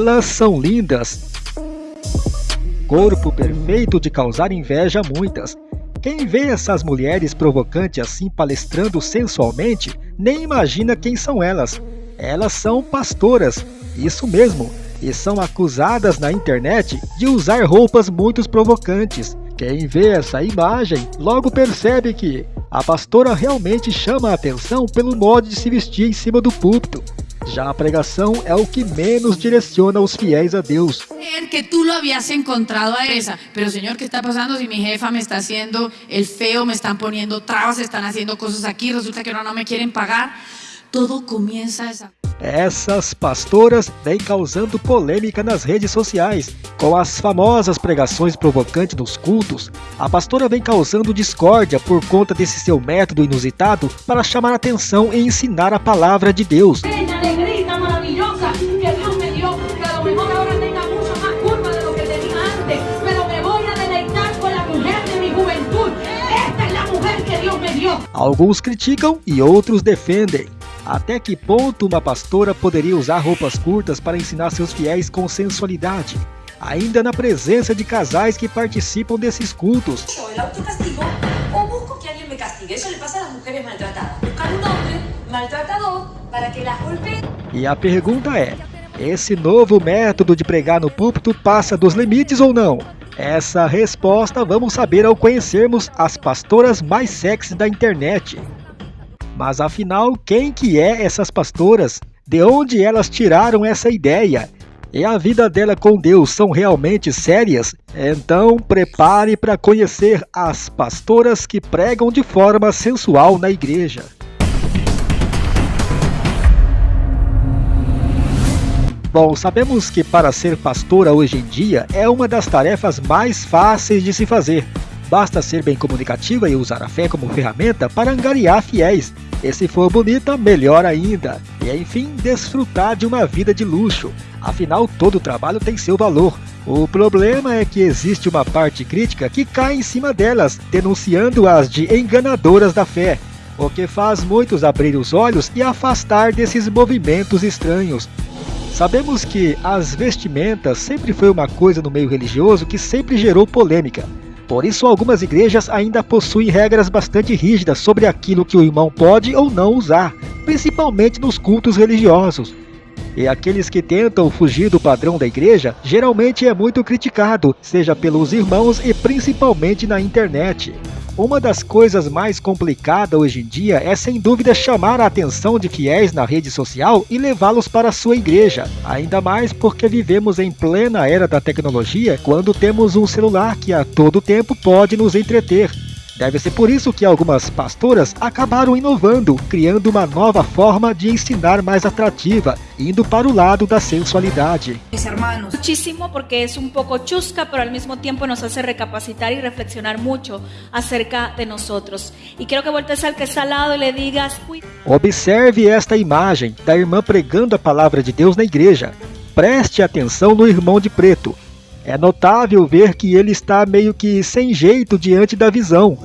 Elas são lindas. Corpo perfeito de causar inveja a muitas. Quem vê essas mulheres provocantes assim palestrando sensualmente, nem imagina quem são elas. Elas são pastoras, isso mesmo, e são acusadas na internet de usar roupas muito provocantes. Quem vê essa imagem logo percebe que a pastora realmente chama a atenção pelo modo de se vestir em cima do púlpito. Já a pregação é o que menos direciona os fiéis a Deus. que tú lo habías encontrado a esa, pero Señor, ¿qué está pasando si mi jefa me está haciendo el feo, me están poniendo trabas, están haciendo cosas aquí, resulta que ahora no me quieren pagar? Todo comienza esa... Essas pastoras vêm causando polêmica nas redes sociais. Com as famosas pregações provocantes nos cultos, a pastora vem causando discórdia por conta desse seu método inusitado para chamar atenção e ensinar a palavra de Deus. Alguns criticam e outros defendem. Até que ponto uma pastora poderia usar roupas curtas para ensinar seus fiéis com sensualidade? Ainda na presença de casais que participam desses cultos. E a pergunta é: esse novo método de pregar no púlpito passa dos limites ou não? Essa resposta vamos saber ao conhecermos as pastoras mais sexy da internet. Mas afinal, quem que é essas pastoras? De onde elas tiraram essa ideia? E a vida dela com Deus são realmente sérias? Então prepare para conhecer as pastoras que pregam de forma sensual na igreja. Bom, sabemos que para ser pastora hoje em dia é uma das tarefas mais fáceis de se fazer. Basta ser bem comunicativa e usar a fé como ferramenta para angariar fiéis. E se for bonita, melhor ainda. E enfim, desfrutar de uma vida de luxo. Afinal, todo trabalho tem seu valor. O problema é que existe uma parte crítica que cai em cima delas, denunciando-as de enganadoras da fé, o que faz muitos abrir os olhos e afastar desses movimentos estranhos. Sabemos que as vestimentas sempre foi uma coisa no meio religioso que sempre gerou polêmica. Por isso, algumas igrejas ainda possuem regras bastante rígidas sobre aquilo que o irmão pode ou não usar, principalmente nos cultos religiosos. E aqueles que tentam fugir do padrão da igreja geralmente é muito criticado, seja pelos irmãos e principalmente na internet. Uma das coisas mais complicadas hoje em dia é sem dúvida chamar a atenção de fiéis na rede social e levá-los para a sua igreja, ainda mais porque vivemos em plena era da tecnologia quando temos um celular que a todo tempo pode nos entreter. Deve ser por isso que algumas pastoras acabaram inovando, criando uma nova forma de ensinar mais atrativa, indo para o lado da sensualidade. Mis hermanos, muchísimo porque es un poco chusca, pero al mismo tiempo nos hace recapacitar y reflexionar mucho acerca de nosotros. Y quiero que voltees al que está al lado y le digas, Observe esta imagem da irmã pregando a palavra de Deus na igreja. Preste atenção no irmão de preto. É notável ver que ele está meio que sem jeito diante da visão.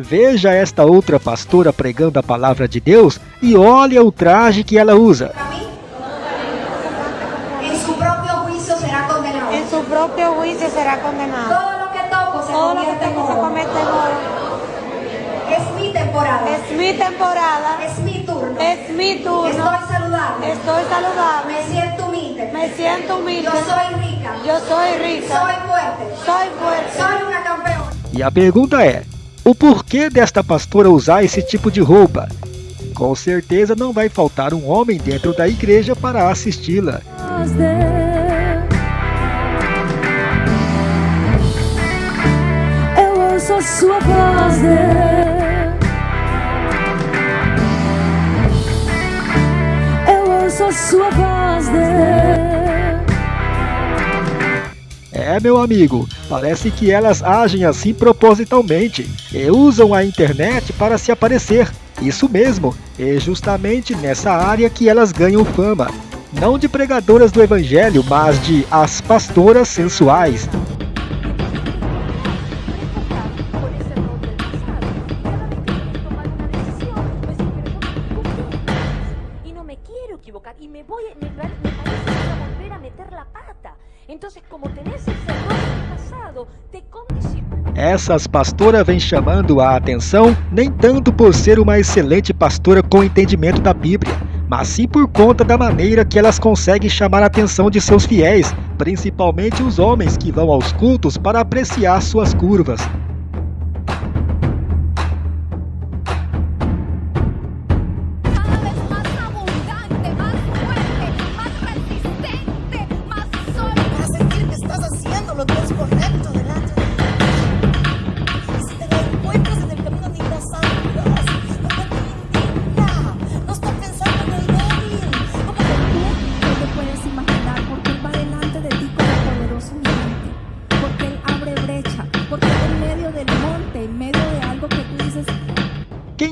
Veja esta outra pastora pregando a palavra de Deus e olha o traje que ela usa. Em seu próprio juízo será condenado. Em seu próprio juízo será condenado. Todo lo que toco se convierte en oro. Es mi temporada. Es mi temporada. Es mi turno. Es mi turno. Estoy saludable. Estoy saludable. Me siento humilde. Me siento humilde. Yo soy rica. Yo soy rica. Soy fuerte. Soy fuerte. Soy una campeona. E a pergunta é: o porquê desta pastora usar esse tipo de roupa? Com certeza não vai faltar um homem dentro da igreja para assisti-la. Eu ouço a sua voz, Eu ouço a sua voz, É, meu amigo, parece que elas agem assim propositalmente e usam a internet para se aparecer. Isso mesmo, é justamente nessa área que elas ganham fama. Não de pregadoras do evangelho, mas de as pastoras sensuais. Essas pastoras vêm chamando a atenção nem tanto por ser uma excelente pastora com entendimento da Bíblia, mas sim por conta da maneira que elas conseguem chamar a atenção de seus fiéis, principalmente os homens que vão aos cultos para apreciar suas curvas.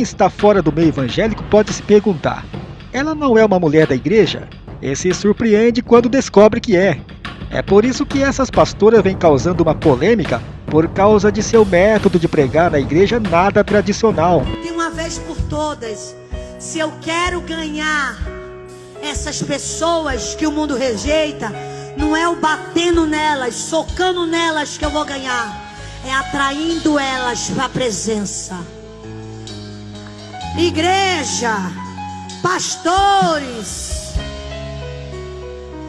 Quem está fora do meio evangélico pode se perguntar: ela não é uma mulher da igreja? E se surpreende quando descobre que é. É por isso que essas pastoras vêm causando uma polêmica por causa de seu método de pregar na igreja nada tradicional. de uma vez por todas, se eu quero ganhar essas pessoas que o mundo rejeita, não é o batendo nelas, socando nelas que eu vou ganhar, é atraindo elas para a presença. Igreja, pastores,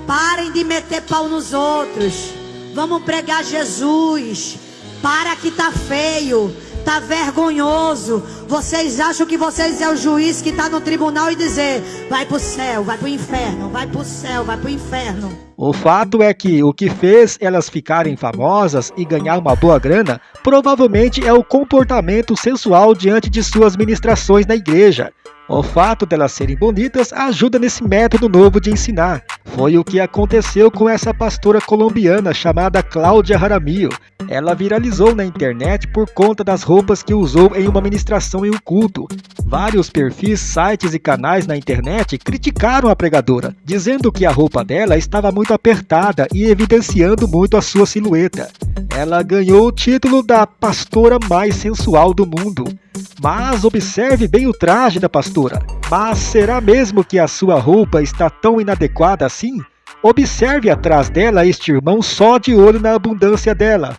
parem de meter pau nos outros. Vamos pregar Jesus. Para que tá feio, tá vergonhoso. Vocês acham que vocês é o juiz que tá no tribunal e dizer: vai pro céu, vai pro inferno, vai pro céu, vai pro inferno. O fato é que o que fez elas ficarem famosas e ganhar uma boa grana provavelmente é o comportamento sensual diante de suas ministrações na igreja. O fato delas serem bonitas ajuda nesse método novo de ensinar. Foi o que aconteceu com essa pastora colombiana chamada Cláudia Jaramillo. Ela viralizou na internet por conta das roupas que usou em uma ministração em um culto. Vários perfis, sites e canais na internet criticaram a pregadora, dizendo que a roupa dela estava muito apertada e evidenciando muito a sua silhueta. Ela ganhou o título da pastora mais sensual do mundo. Mas observe bem o traje da pastora. Mas será mesmo que a sua roupa está tão inadequada assim? Observe atrás dela este irmão só de olho na abundância dela.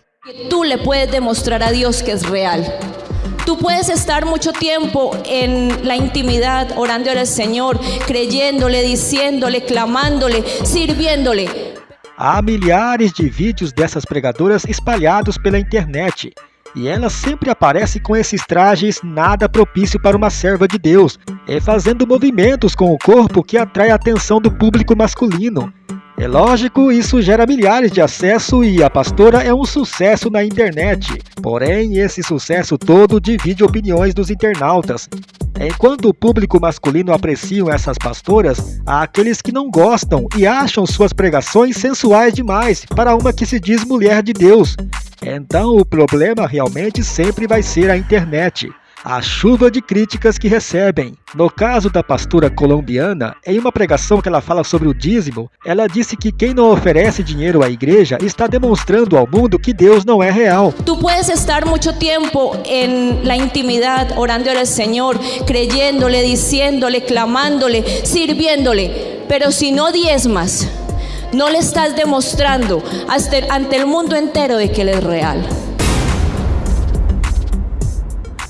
tú le puedes demostrar a Dios que es real. Tú puedes estar mucho tiempo en la intimidad, orando al Señor, creyéndole, diciéndole, clamándole, sirviéndole. Há milhares de vídeos dessas pregadoras espalhados pela internet. E ela sempre aparece com esses trajes nada propício para uma serva de Deus, e fazendo movimentos com o corpo que atrai a atenção do público masculino. É lógico, isso gera milhares de acesso e a pastora é um sucesso na internet. Porém, esse sucesso todo divide opiniões dos internautas. Enquanto o público masculino apreciam essas pastoras, há aqueles que não gostam e acham suas pregações sensuais demais para uma que se diz mulher de Deus. Então, o problema realmente sempre vai ser a internet a chuva de críticas que recebem. No caso da pastora colombiana, em uma pregação que ela fala sobre o dízimo, ela disse que quem não oferece dinheiro à igreja está demonstrando ao mundo que Deus não é real. Tú puedes estar mucho tiempo en la intimidad, orando al Señor, creyéndole, diciéndole, clamándole, sirviéndole. Pero si no diezmas, no le estás demostrando hasta- ante el mundo entero de que Él es real.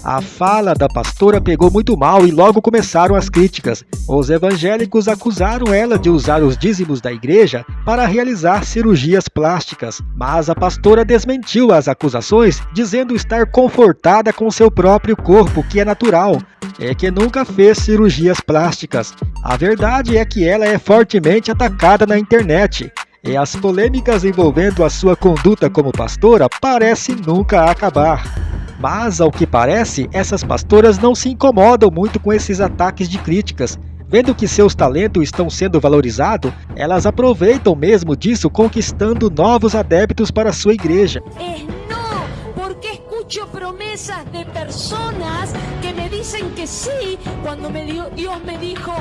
A fala da pastora pegou muito mal e logo começaram as críticas. Os evangélicos acusaram ela de usar os dízimos da igreja para realizar cirurgias plásticas, mas a pastora desmentiu as acusações, dizendo estar confortada com seu próprio corpo, que é natural, e que nunca fez cirurgias plásticas. A verdade é que ela é fortemente atacada na internet. E as polêmicas envolvendo a sua conduta como pastora parecem nunca acabar. Mas, ao que parece, essas pastoras não se incomodam muito com esses ataques de críticas. Vendo que seus talentos estão sendo valorizados, elas aproveitam mesmo disso, conquistando novos adeptos para sua igreja. Es no, porque escucho promesas de personas que me dicen que sí cuando me dio- Dios me dijo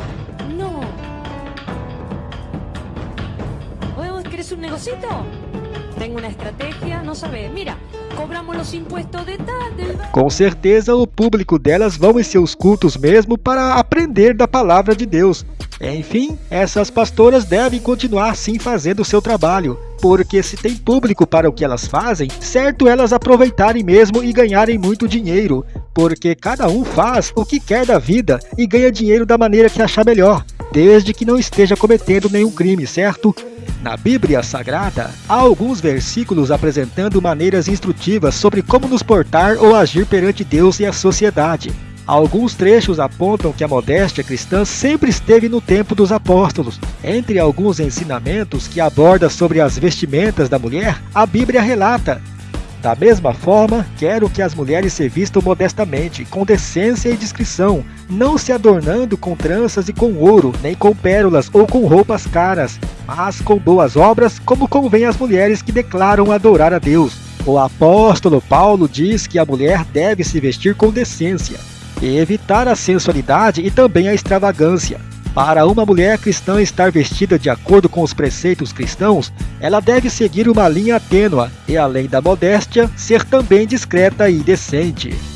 no. ¿Vos querés un negocito? Tengo una estrategia, no sabés. Mira, Com certeza, o público delas vão em seus cultos mesmo para aprender da palavra de Deus. Enfim, essas pastoras devem continuar assim fazendo o seu trabalho, porque se tem público para o que elas fazem, certo elas aproveitarem mesmo e ganharem muito dinheiro, porque cada um faz o que quer da vida e ganha dinheiro da maneira que achar melhor, desde que não esteja cometendo nenhum crime, certo? Na Bíblia Sagrada, há alguns versículos apresentando maneiras instrutivas sobre como nos portar ou agir perante Deus e a sociedade. Alguns trechos apontam que a modéstia cristã sempre esteve no tempo dos apóstolos. Entre alguns ensinamentos que aborda sobre as vestimentas da mulher, a Bíblia relata da mesma forma, quero que as mulheres se vistam modestamente, com decência e discrição, não se adornando com tranças e com ouro, nem com pérolas ou com roupas caras, mas com boas obras, como convém às mulheres que declaram adorar a Deus. O apóstolo Paulo diz que a mulher deve se vestir com decência e evitar a sensualidade e também a extravagância. Para uma mulher cristã estar vestida de acordo com os preceitos cristãos, ela deve seguir uma linha tênua e, além da modéstia, ser também discreta e decente.